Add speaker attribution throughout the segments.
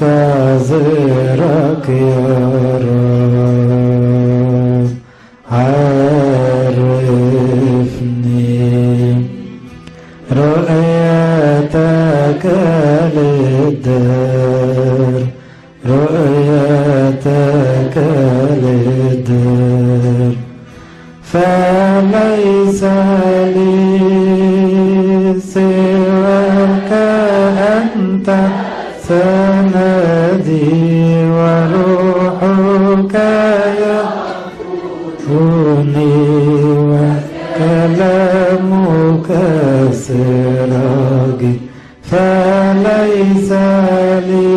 Speaker 1: أنتظرك يا رب. عرفني. رؤيتك للدار رؤيتك للدار فليس لي سواك أنت سندي وروحك يهوني وكلامك سراجي فليس لي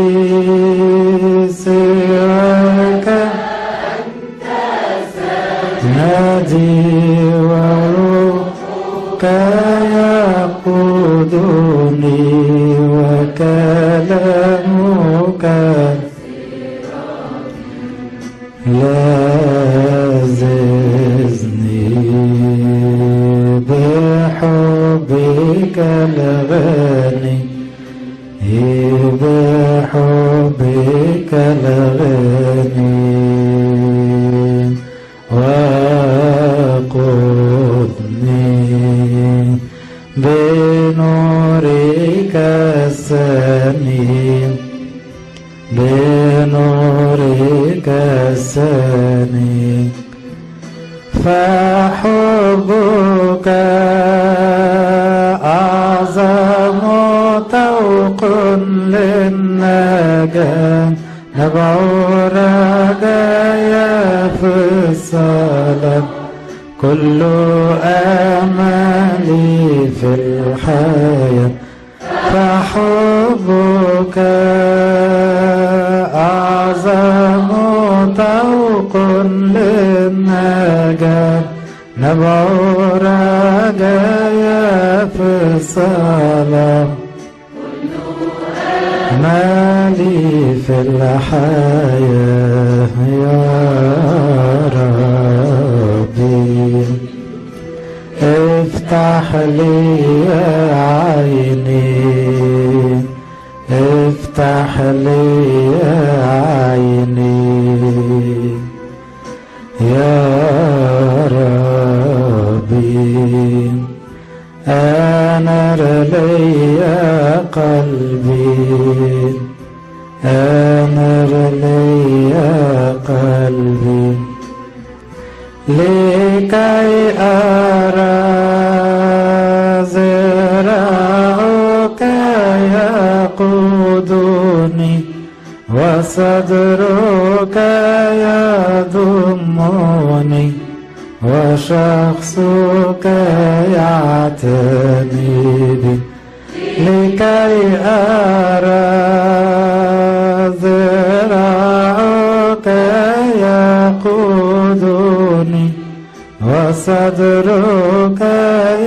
Speaker 1: سواك. نادي وروحك يقودني وكلامك لاززني بحبك الغني بحبك الغني بنورك السنين بنورك السنين فحبك أعظم توق للنجاة نبع رجايا في الصلاة كل أملي في الحياة. فحبك أعظم طوق للنجاة. نبع رجايا في الصلاة. مالي في الحياة يا ربي افتح لي عيني. افتح لي عيني. يا ربي أنر لي قلبي. أنر لي قلبي. لكي أرى وصدرك يضمني وشخصك يعتني بي لكي أرى ذراعك يقودني وصدرك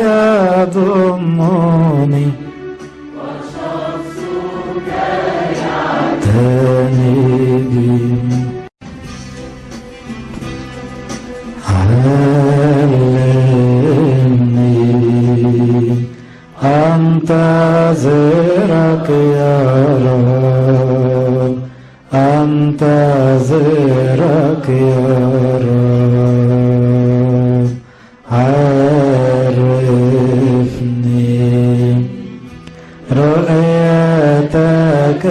Speaker 1: يضمني أنتظرك يا رب. عرفني. رؤيتك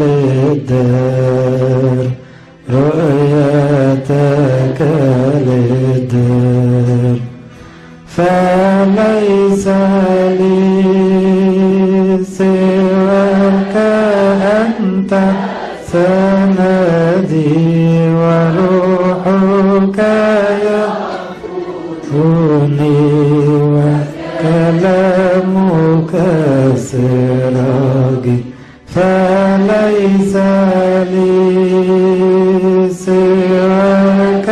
Speaker 1: للدار. رؤيتك للدار. فليس لي سواك أنت سندي وروحك يهوني وكلامك سراجي فليس لي سواك.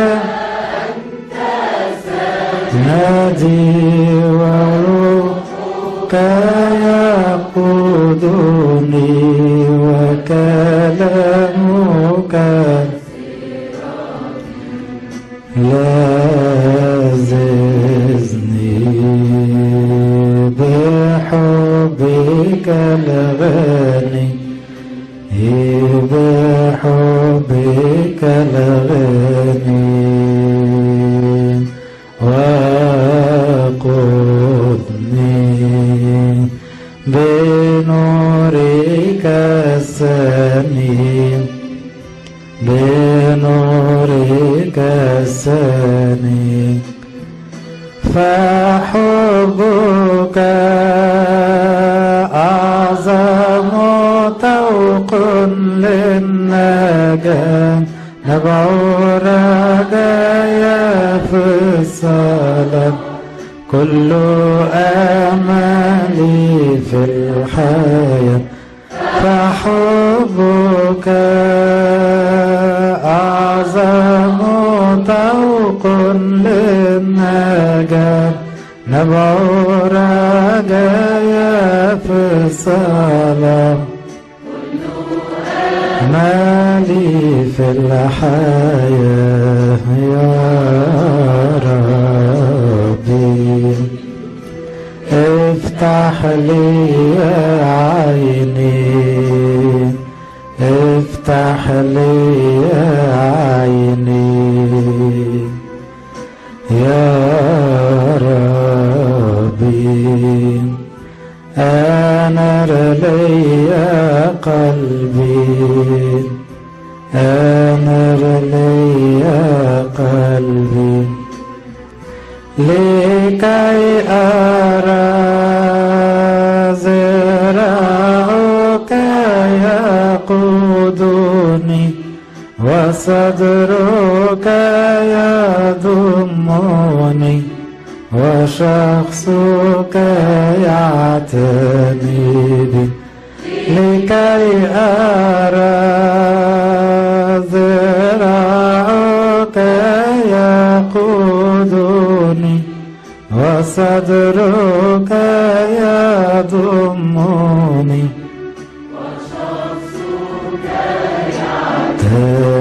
Speaker 1: نادي وروحك يقودني وكلامك لاززني بحبك الغني بحبك الغني وقدني بنورك السمين بنورك السني فحبك أعظم طوق للنجاة نبع رجايا في الصلاة كل أملي في الحياة. فحبك للنجاة نبع رجايا في الصلاة مالي في الحياة يا ربي افتح لي عيني افتح لي عيني ربي أنر لي قلبي. أنر لي قلبي. لكي أرى زرعك يقودني وصدرك وشخصك يعتني بي لكي أرى ذراعك يقودني وصدرك يضمني. وشخصك يعتني